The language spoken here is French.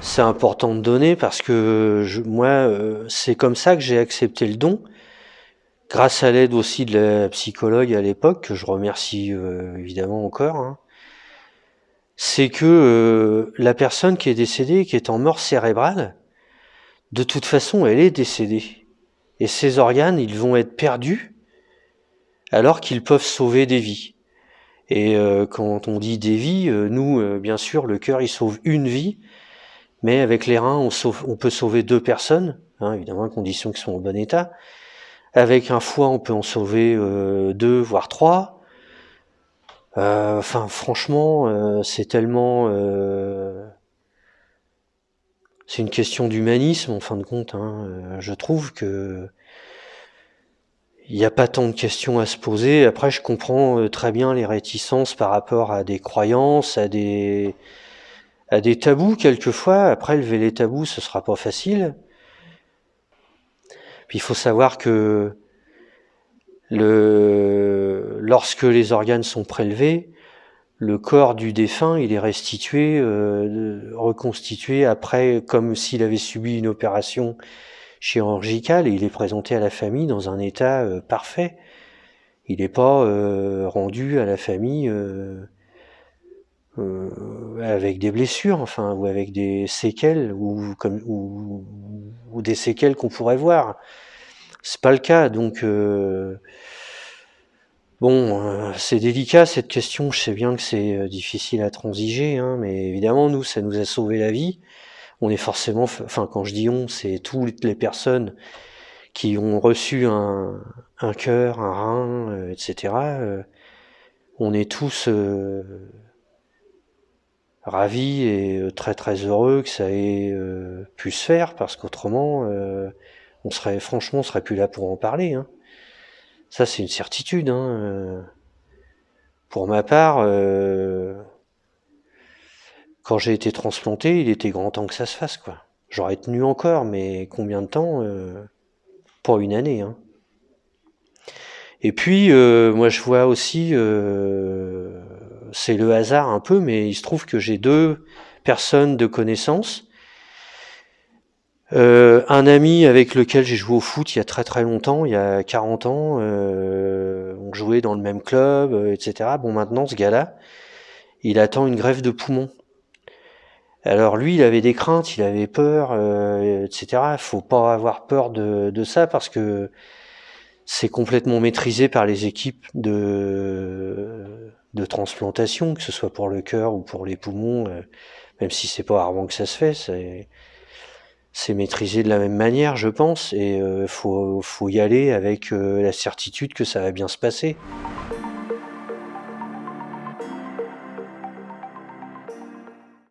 c'est important de donner parce que je, moi, euh, c'est comme ça que j'ai accepté le don, grâce à l'aide aussi de la psychologue à l'époque, que je remercie euh, évidemment encore. hein. C'est que euh, la personne qui est décédée, qui est en mort cérébrale, de toute façon, elle est décédée. Et ses organes, ils vont être perdus alors qu'ils peuvent sauver des vies. Et euh, quand on dit des vies, euh, nous, euh, bien sûr, le cœur, il sauve une vie, mais avec les reins, on, peut sauver deux personnes, hein, évidemment à condition qu'ils soient en bon état. Avec un foie, on peut en sauver euh, deux, voire trois. Euh, Enfin, franchement, euh, c'est tellement... c'est une question d'humanisme, en fin de compte. hein. Je trouve que il n'y a pas tant de questions à se poser. Après, je comprends très bien les réticences par rapport à des croyances, à des, à des tabous quelquefois. Après, lever les tabous, ce sera pas facile. Puis il faut savoir que lorsque les organes sont prélevés, le corps du défunt, il est restitué, euh, reconstitué après, comme s'il avait subi une opération chirurgicale, et il est présenté à la famille dans un état euh, parfait. Il n'est pas euh, rendu à la famille euh, avec des blessures, enfin, ou avec des séquelles, ou, comme, ou, ou des séquelles qu'on pourrait voir. C'est pas le cas, donc euh, bon, euh, c'est délicat cette question. Je sais bien que c'est euh, difficile à transiger, hein, mais évidemment nous, ça nous a sauvé la vie. On est forcément, enfin quand je dis on, c'est toutes les personnes qui ont reçu un, un cœur, un rein, euh, etc. euh, on est tous ravis et euh, très très heureux que ça ait euh, pu se faire, parce qu'autrement, euh, on serait, franchement, on serait plus là pour en parler. Hein. Ça, c'est une certitude. Hein. Pour ma part, quand j'ai été transplanté, il était grand temps que ça se fasse, quoi. J'aurais tenu encore, mais combien de temps Pas une année. Hein. Et puis, moi, je vois aussi, c'est le hasard un peu, mais il se trouve que j'ai deux personnes de connaissance. Euh, un ami avec lequel j'ai joué au foot il y a très très longtemps, il y a 40 ans, euh, on jouait dans le même club, euh, etc. Bon, maintenant, ce gars-là, il attend une greffe de poumon. Alors lui, il avait des craintes, il avait peur, euh, etc. Faut pas avoir peur de ça parce que c'est complètement maîtrisé par les équipes de, de transplantation, que ce soit pour le cœur ou pour les poumons, euh, même si c'est pas rarement que ça se fait, c'est maîtrisé de la même manière, je pense, et euh, faut faut y aller avec euh, la certitude que ça va bien se passer.